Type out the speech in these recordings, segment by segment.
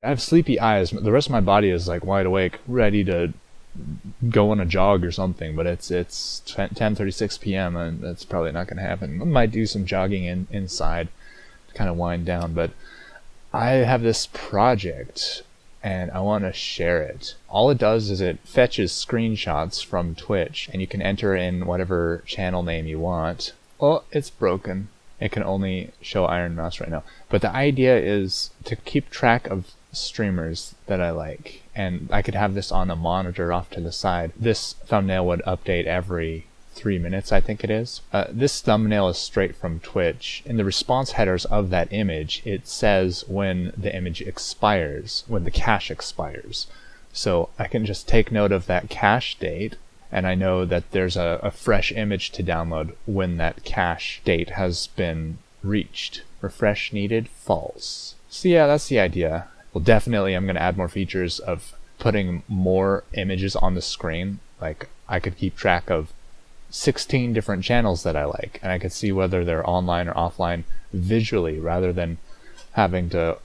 I have sleepy eyes. The rest of my body is like wide awake, ready to go on a jog or something. But it's it's 10:36 p.m. and that's probably not going to happen. I might do some jogging in, inside to kind of wind down. But I have this project and I want to share it. All it does is it fetches screenshots from Twitch and you can enter in whatever channel name you want. Oh, it's broken. It can only show Ironmouse right now. But the idea is to keep track of streamers that I like. And I could have this on a monitor off to the side. This thumbnail would update every three minutes, I think it is. Uh, this thumbnail is straight from Twitch. In the response headers of that image, it says when the image expires, when the cache expires. So I can just take note of that cache date and I know that there's a, a fresh image to download when that cache date has been reached. Refresh needed, false. So yeah, that's the idea. Well, definitely I'm going to add more features of putting more images on the screen. Like I could keep track of 16 different channels that I like, and I could see whether they're online or offline visually rather than having to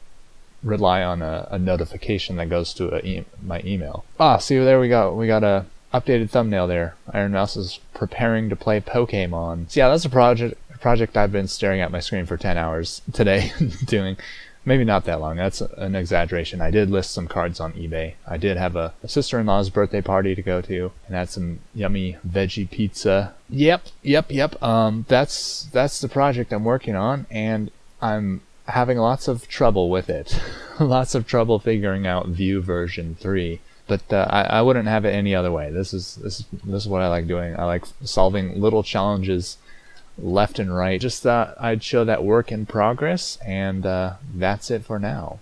rely on a, a notification that goes to my email. Ah, see, there we go. We got a updated thumbnail there. Ironmouse is preparing to play Pokemon. So yeah, that's a project project I've been staring at my screen for 10 hours today doing. Maybe not that long. That's an exaggeration. I did list some cards on eBay. I did have a, a sister-in-law's birthday party to go to, and had some yummy veggie pizza. Yep, yep, yep. Um, that's that's the project I'm working on, and I'm having lots of trouble with it. lots of trouble figuring out Vue version three but uh, I, I wouldn't have it any other way. This is this is this is what I like doing. I like solving little challenges left and right. Just thought I'd show that work in progress, and uh, that's it for now.